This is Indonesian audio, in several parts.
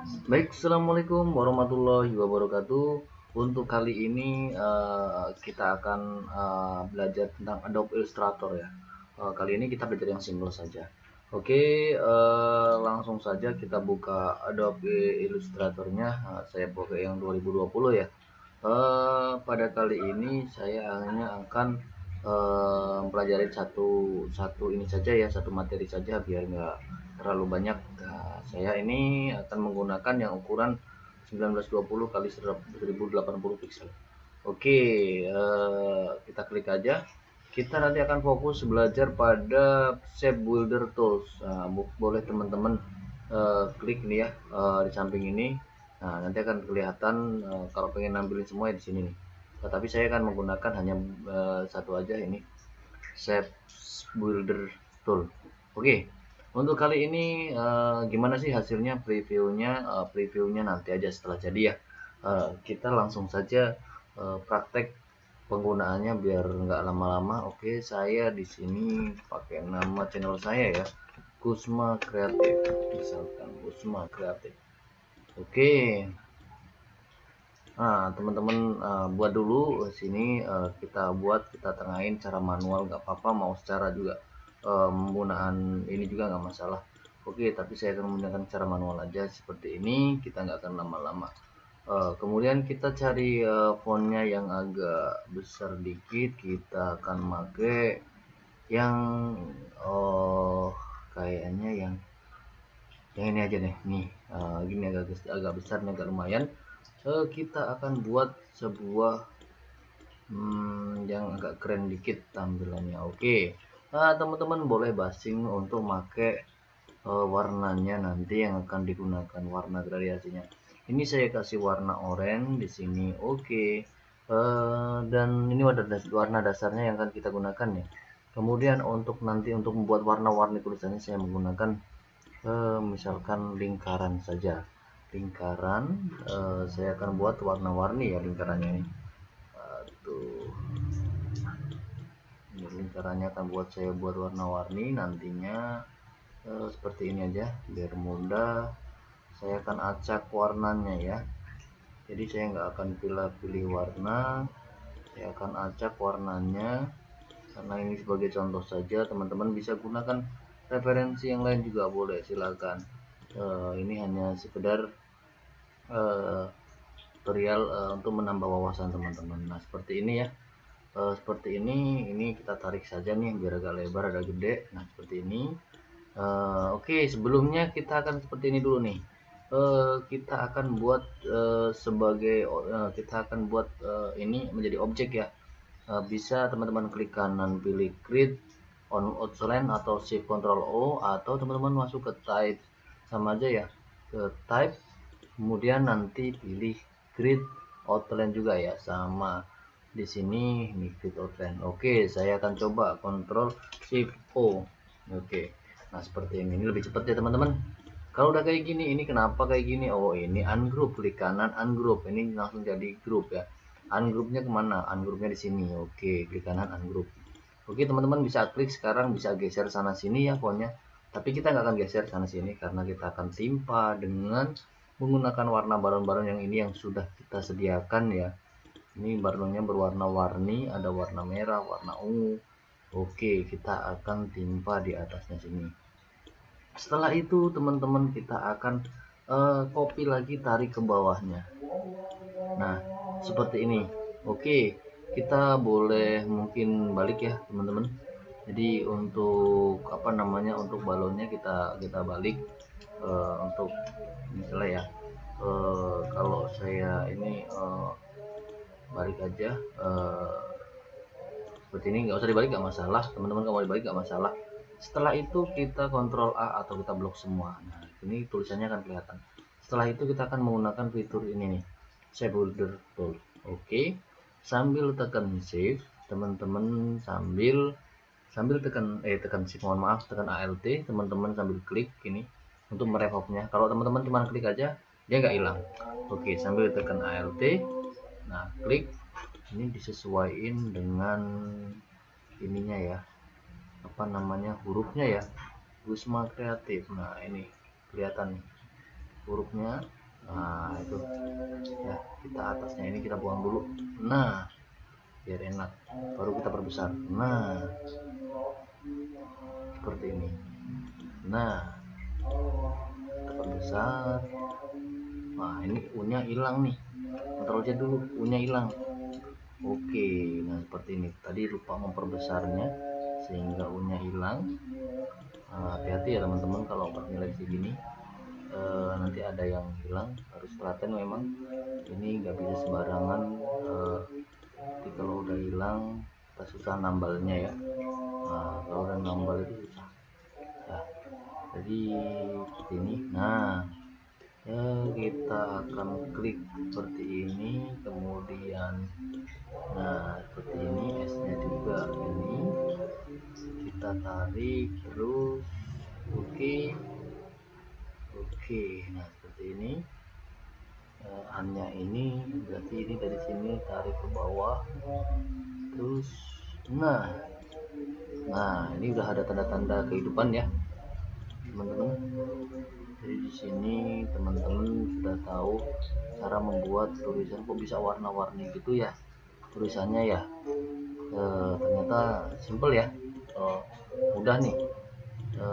Baik, Assalamualaikum warahmatullahi wabarakatuh. Untuk kali ini uh, kita akan uh, belajar tentang Adobe Illustrator ya. Uh, kali ini kita belajar yang simple saja. Oke, uh, langsung saja kita buka Adobe Illustratornya. Uh, saya pakai yang 2020 ya. Uh, pada kali ini saya hanya akan uh, mempelajari satu satu ini saja ya, satu materi saja biar nggak terlalu banyak. Nah, saya ini akan menggunakan yang ukuran 1920 kali 1080 pixel oke uh, kita klik aja. Kita nanti akan fokus belajar pada shape builder tools. Nah, boleh teman-teman uh, klik nih ya uh, di samping ini. Nah nanti akan kelihatan uh, kalau pengen nampilin semua di sini nih. Tetapi saya akan menggunakan hanya uh, satu aja ini shape builder tool. Oke untuk kali ini uh, gimana sih hasilnya previewnya? Uh, previewnya nanti aja setelah jadi ya. Uh, kita langsung saja uh, praktek penggunaannya biar nggak lama-lama. Oke saya di sini pakai nama channel saya ya. Kusma Kreatif. Misalkan Kusma Kreatif. Oke. Nah teman-teman uh, buat dulu sini uh, kita buat kita tengahin cara manual nggak apa-apa mau secara juga penggunaan ini juga nggak masalah. Oke tapi saya akan menggunakan cara manual aja seperti ini. Kita nggak akan lama-lama. Uh, kemudian kita cari uh, fontnya yang agak besar dikit. Kita akan pakai yang oh kayaknya yang yang ini aja nih nih uh, gini agak agak besar nih agak lumayan. Uh, kita akan buat sebuah hmm, yang agak keren dikit tampilannya. Oke. okay nah teman-teman boleh basing untuk pakai uh, warnanya nanti yang akan digunakan warna gradasinya ini saya kasih warna oranye di sini oke. Okay. eh, dan ini warna, warna dasarnya yang akan kita gunakan ya. Kemudian untuk nanti untuk membuat warna-warni tulisannya saya menggunakan uh, misalkan lingkaran saja. Lingkaran uh, saya akan buat warna-warni ya lingkarannya ini. Tuh lingkarannya akan buat saya buat warna-warni nantinya eh, seperti ini aja biar mudah saya akan acak warnanya ya. Jadi saya nggak akan pilih-pilih warna saya akan acak warnanya. Karena ini sebagai contoh saja teman-teman bisa gunakan referensi yang lain juga boleh silakan. Uh, ini hanya sekedar uh, tutorial uh, untuk menambah wawasan teman-teman. Nah seperti ini ya uh, seperti ini ini kita tarik saja nih biar agak lebar agak gede. Nah seperti ini. Uh, oke okay, sebelumnya kita akan seperti ini dulu nih. Uh, kita akan buat uh, sebagai uh, kita akan buat uh, ini menjadi objek ya. Uh, bisa teman-teman klik kanan pilih create on outline atau shift control O atau teman-teman masuk ke type. Sama aja ya ke type. Kemudian nanti pilih grid outline juga ya sama di sini ini fit outline oke saya akan coba kontrol shift O. Oke. Nah seperti ini. Ini lebih cepat ya teman-teman. Kalau udah kayak gini ini kenapa kayak gini? Oh ini ungroup. Klik kanan ungroup. Ini langsung jadi grup ya. Ungroupnya ke mana? Ungroupnya di sini. Oke klik kanan ungroup. Oke teman-teman bisa klik sekarang bisa geser sana sini ya pokoknya tapi kita nggak akan geser sana sini karena kita akan timpa dengan menggunakan warna balon-balon yang ini yang sudah kita sediakan ya ini balonnya berwarna-warni ada warna merah warna ungu. Oke kita akan timpa di atasnya sini. Setelah itu teman-teman kita akan uh, copy lagi tarik ke bawahnya. Nah seperti ini. Oke kita boleh mungkin balik ya teman-teman. Jadi untuk apa namanya untuk balonnya kita kita balik uh, untuk misalnya ya uh, kalau saya ini uh, balik aja uh, seperti ini nggak usah dibalik nggak masalah. Teman-teman kalau dibalik nggak masalah. Setelah itu kita kontrol A atau kita blok semua. Nah ini tulisannya akan kelihatan. Setelah itu kita akan menggunakan fitur ini nih shape builder tool oke okay. sambil tekan shift teman-teman sambil sambil tekan eh tekan shift mohon maaf tekan alt teman-teman sambil klik ini untuk merevopnya kalau teman-teman cuma klik aja dia nggak hilang. Oke sambil tekan alt nah klik. Ini disesuaikan dengan ininya ya. Apa namanya? Hurufnya ya. Gusma kreatif. Nah ini kelihatan nih hurufnya. Nah itu. Ya kita atasnya ini kita buang dulu. Nah biar enak. Baru kita perbesar. Nah seperti ini. Nah kita perbesar. Nah ini unya hilang nih Z dulu unya hilang. Oke nah seperti ini. Tadi lupa memperbesarnya sehingga unya hilang. Nah, hati-hati ya teman-teman kalau pas nyeleksi gini. E, nanti ada yang hilang harus perhatian memang. Ini nggak bisa sembarangan. E, kalau udah hilang kita susah nambalnya ya. Nah kalau udah nambal itu susah. Ya jadi seperti ini. Nah ya kita akan klik seperti ini kemudian nah seperti ini S nya juga ini. Kita tarik terus oke okay oke nah seperti ini. Uh, hanya ini berarti ini dari sini tarik ke bawah terus nah nah ini udah ada tanda-tanda kehidupan ya teman-teman jadi di sini teman-teman sudah tahu cara membuat tulisan. Kok bisa warna-warni gitu ya? Tulisannya ya? E, ternyata simple ya. E, mudah nih. E,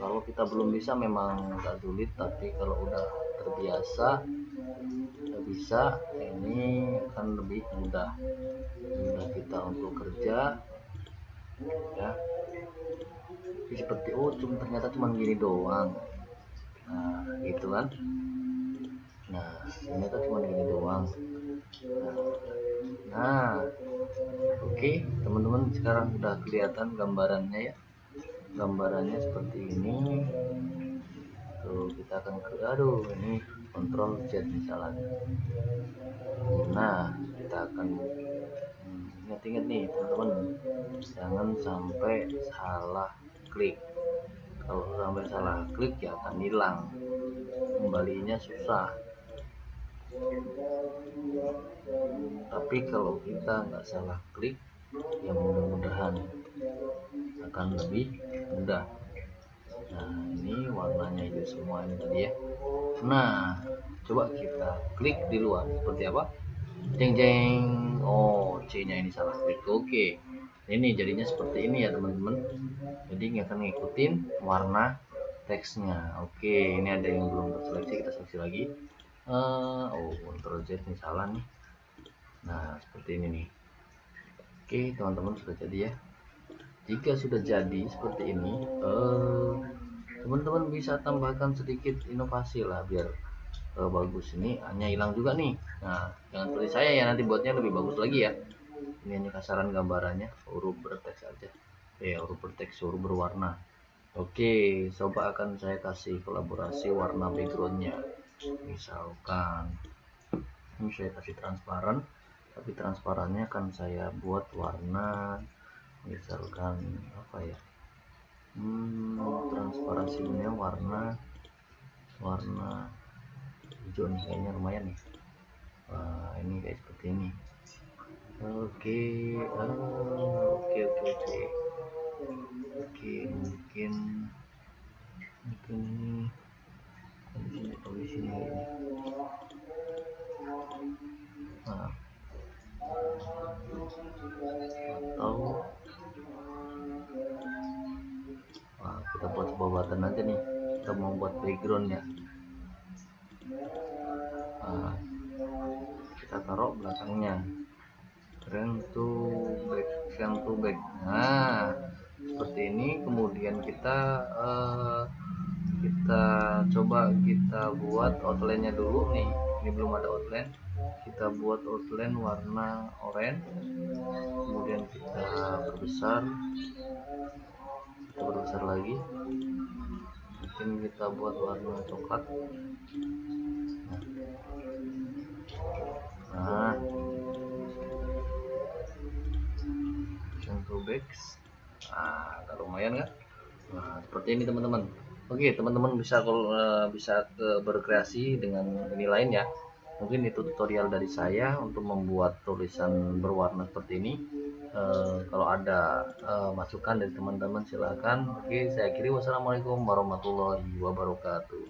kalau kita belum bisa memang agak sulit tapi kalau udah terbiasa udah bisa ini akan lebih mudah. Mudah kita untuk kerja ya. Seperti oh cuma ternyata cuma gini doang. Nah gitu kan? Nah ternyata cuma gini doang. Nah, nah oke okay, teman-teman sekarang udah kelihatan gambarannya ya. Gambarannya seperti ini. Tuh kita akan ke aduh ini kontrol Z misalnya. Nah kita akan ingat-ingat nih teman-teman. Jangan sampai salah klik. Kalau sampai salah klik ya akan hilang. Kembalinya susah. Tapi kalau kita nggak salah klik ya mudah-mudahan akan lebih mudah. Nah ini warnanya itu semua ini tadi ya. Nah coba kita klik di luar. Seperti apa jeng jeng. Oh C nya ini salah klik. Oke. Ini jadinya seperti ini ya teman-teman. Jadi nggak akan ngikutin warna teksnya. Oke ini ada yang belum terseleksi kita seleksi lagi. Uh, oh Ctrl Z ini salah nih. Nah seperti ini nih. Oke teman-teman sudah jadi ya. Jika sudah jadi seperti ini eh, teman-teman uh, bisa tambahkan sedikit inovasi lah biar uh, bagus. Ini hanya hilang juga nih. Nah jangan seperti saya ya nanti buatnya lebih bagus lagi ya. Ini hanya kasaran gambarannya huruf berteks aja. Ya huruf berteks huruf berwarna. Oke coba akan saya kasih kolaborasi warna backgroundnya. Misalkan ini saya kasih transparan tapi transparannya akan saya buat warna misalkan apa ya? Hmm, transparansinya warna warna hijau nih kayaknya lumayan nih. Wah, ini kayak seperti ini. Oke oh, oke oke oke. Oke mungkin mungkin ini di sini di sini nah. Atau kita buat sebuah button aja nih. Kita mau buat background ya belakangnya frame to back frame to back nah seperti ini kemudian kita uh, kita coba kita buat outline nya dulu. Nih ini belum ada outline. Kita buat outline warna oranye. Kemudian kita perbesar. Kita perbesar lagi. Mungkin kita buat warna coklat. Nah contoh backs nah lumayan kan? Nah seperti ini teman-teman. Oke teman-teman bisa kalau uh, bisa berkreasi dengan ini lain ya. Mungkin itu tutorial dari saya untuk membuat tulisan berwarna seperti ini. Eh, kalau ada uh, masukan dari teman-teman silahkan oke saya kiri wassalamualaikum warahmatullahi wabarakatuh